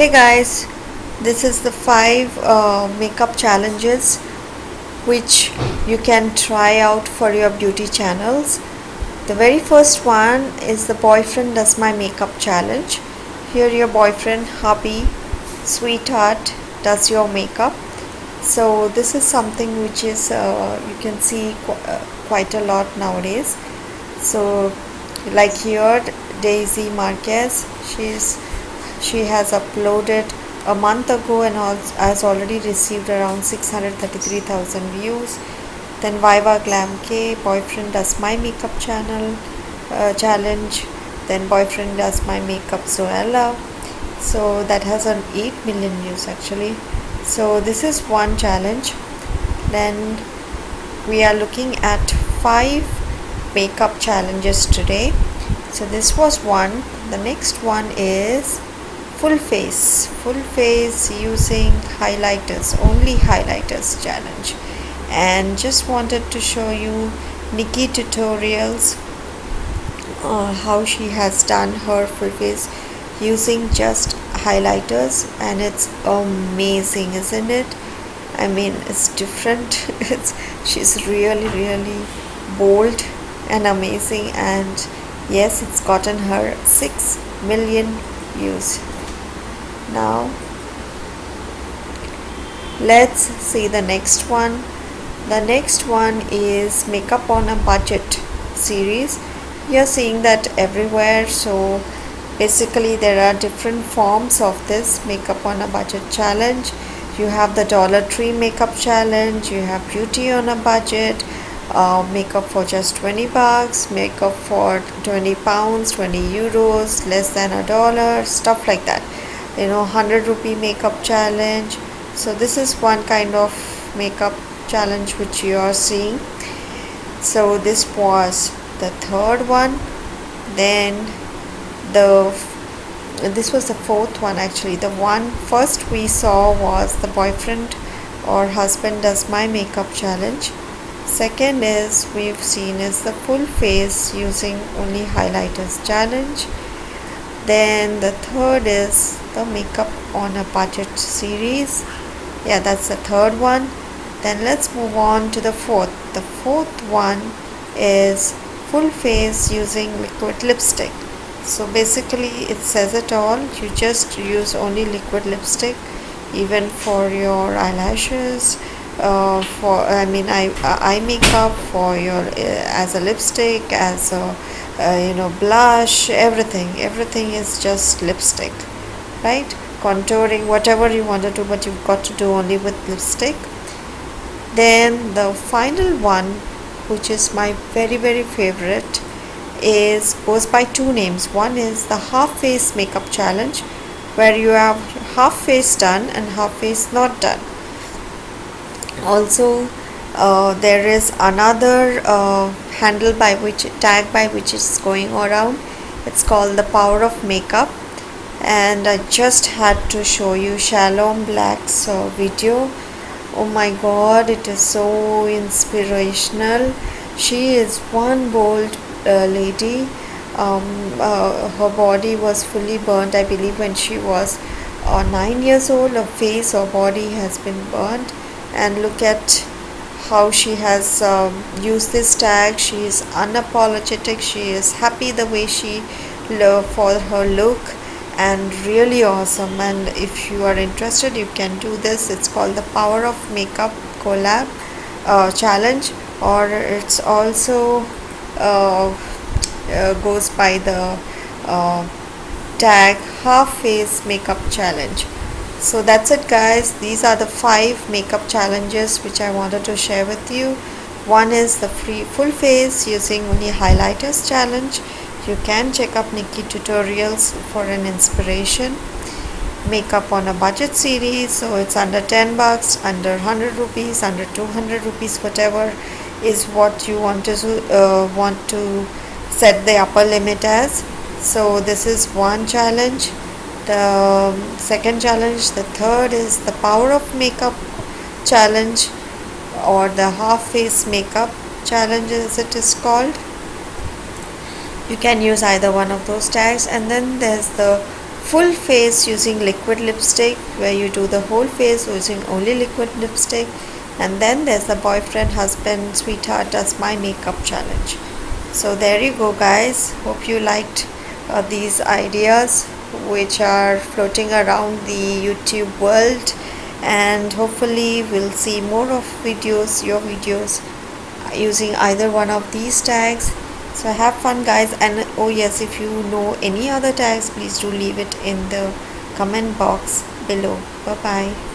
hey guys this is the five uh, makeup challenges which you can try out for your beauty channels. The very first one is the boyfriend does my makeup challenge. Here your boyfriend hubby sweetheart does your makeup. So this is something which is uh, you can see qu uh, quite a lot nowadays. So like here Daisy Marquez she's she has uploaded a month ago and has already received around 633,000 views. Then Viva Glam Kay boyfriend does my makeup channel uh, challenge. Then boyfriend does my makeup Zoella. So that has an 8 million views actually. So this is one challenge. Then we are looking at five makeup challenges today. So this was one. The next one is full face full face using highlighters only highlighters challenge. And just wanted to show you Nikkie tutorials uh, how she has done her full face using just highlighters and it's amazing isn't it? I mean it's different. It's she's really really bold and amazing and yes it's gotten her 6 million views now. Let's see the next one. The next one is makeup on a budget series. You're seeing that everywhere so basically there are different forms of this makeup on a budget challenge. You have the dollar tree makeup challenge you have beauty on a budget uh, makeup for just 20 bucks makeup for 20 pounds 20 euros less than a dollar stuff like that you know 100 rupee makeup challenge. So this is one kind of makeup challenge which you are seeing. So this was the third one. Then the this was the fourth one actually. The one first we saw was the boyfriend or husband does my makeup challenge. Second is we've seen is the full face using only highlighters challenge then the third is the makeup on a budget series. Yeah that's the third one. Then let's move on to the fourth. The fourth one is full face using liquid lipstick. So basically it says it all. You just use only liquid lipstick even for your eyelashes uh, for I mean eye, eye makeup for your uh, as a lipstick as a uh, you know blush everything. Everything is just lipstick right? Contouring whatever you want to do but you've got to do only with lipstick. Then the final one which is my very very favorite is goes by two names. One is the half face makeup challenge where you have half face done and half face not done also uh, there is another uh, handle by which tag by which is going around. It's called the power of makeup. And I just had to show you Shalom Blac's uh, video. Oh my god it is so inspirational. She is one bold uh, lady. Um, uh, her body was fully burnt I believe when she was uh, 9 years old. Her face or body has been burnt and look at how she has um, used this tag. She is unapologetic. She is happy the way she for her look and really awesome. And if you are interested you can do this. It's called the power of makeup collab uh, challenge or it's also uh, uh, goes by the uh, tag half face makeup challenge so that's it guys. These are the five makeup challenges which I wanted to share with you. One is the free full face using only highlighters challenge. You can check up Nikkie tutorials for an inspiration. Makeup on a budget series so it's under 10 bucks under 100 rupees under 200 rupees whatever is what you want to uh, want to set the upper limit as. So this is one challenge the second challenge the third is the power of makeup challenge or the half face makeup challenge as it is called. You can use either one of those tags. And then there's the full face using liquid lipstick where you do the whole face using only liquid lipstick. And then there's the boyfriend husband sweetheart does my makeup challenge. So there you go guys. Hope you liked uh, these ideas which are floating around the youtube world. And hopefully we'll see more of videos your videos using either one of these tags. So have fun guys. And oh yes if you know any other tags please do leave it in the comment box below. Bye bye